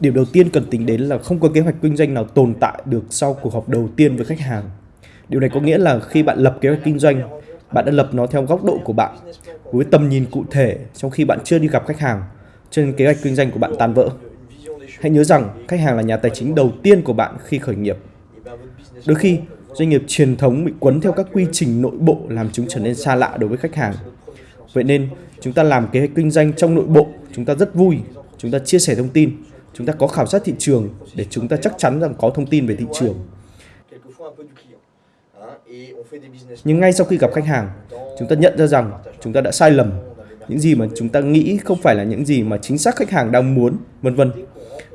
Điểm đầu tiên cần tính đến là không có kế hoạch kinh doanh nào tồn tại được sau cuộc họp đầu tiên với khách hàng. Điều này có nghĩa là khi bạn lập kế hoạch kinh doanh, bạn đã lập nó theo góc độ của bạn, với tầm nhìn cụ thể trong khi bạn chưa đi gặp khách hàng, cho nên kế hoạch kinh doanh của bạn tan vỡ. Hãy nhớ rằng khách hàng là nhà tài chính đầu tiên của bạn khi khởi nghiệp. Đôi khi, doanh nghiệp truyền thống bị quấn theo các quy trình nội bộ làm chúng trở nên xa lạ đối với khách hàng. Vậy nên, chúng ta làm kế hoạch kinh doanh trong nội bộ, chúng ta rất vui, chúng ta chia sẻ thông tin, chúng ta có khảo sát thị trường để chúng ta chắc chắn rằng có thông tin về thị trường. Nhưng ngay sau khi gặp khách hàng, chúng ta nhận ra rằng chúng ta đã sai lầm. Những gì mà chúng ta nghĩ không phải là những gì mà chính xác khách hàng đang muốn, vân vân.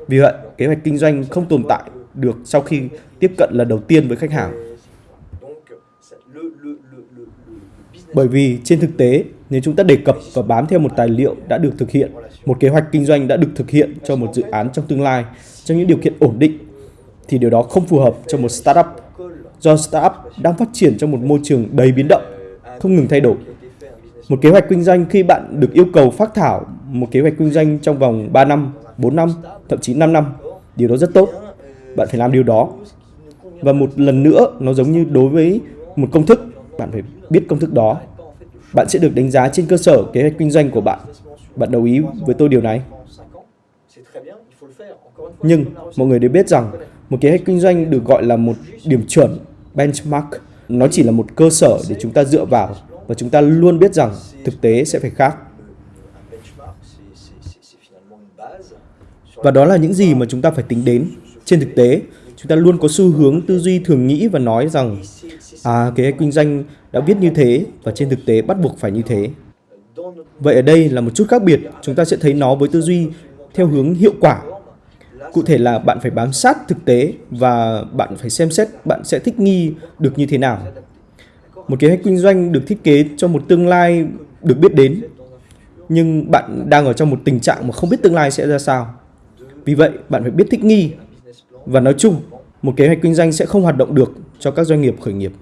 Vì vậy, kế hoạch kinh doanh không tồn tại được sau khi tiếp cận lần đầu tiên với khách hàng. Bởi vì trên thực tế, nếu chúng ta đề cập và bám theo một tài liệu đã được thực hiện, một kế hoạch kinh doanh đã được thực hiện cho một dự án trong tương lai, trong những điều kiện ổn định, thì điều đó không phù hợp cho một startup. Do startup đang phát triển trong một môi trường đầy biến động, không ngừng thay đổi. Một kế hoạch kinh doanh khi bạn được yêu cầu phát thảo một kế hoạch kinh doanh trong vòng 3 năm, 4 năm, thậm chí 5 năm, điều đó rất tốt. Bạn phải làm điều đó. Và một lần nữa, nó giống như đối với một công thức, bạn phải biết công thức đó. Bạn sẽ được đánh giá trên cơ sở kế hoạch kinh doanh của bạn. Bạn đồng ý với tôi điều này? Nhưng mọi người đều biết rằng một kế hoạch kinh doanh được gọi là một điểm chuẩn, benchmark. Nó chỉ là một cơ sở để chúng ta dựa vào và chúng ta luôn biết rằng thực tế sẽ phải khác. Và đó là những gì mà chúng ta phải tính đến. Trên thực tế, chúng ta luôn có xu hướng tư duy thường nghĩ và nói rằng à kế hoạch kinh doanh đã viết như thế và trên thực tế bắt buộc phải như thế. Vậy ở đây là một chút khác biệt, chúng ta sẽ thấy nó với tư duy theo hướng hiệu quả. Cụ thể là bạn phải bám sát thực tế và bạn phải xem xét bạn sẽ thích nghi được như thế nào. Một kế hoạch kinh doanh được thiết kế cho một tương lai được biết đến, nhưng bạn đang ở trong một tình trạng mà không biết tương lai sẽ ra sao. Vì vậy, bạn phải biết thích nghi. Và nói chung, một kế hoạch kinh doanh sẽ không hoạt động được cho các doanh nghiệp khởi nghiệp.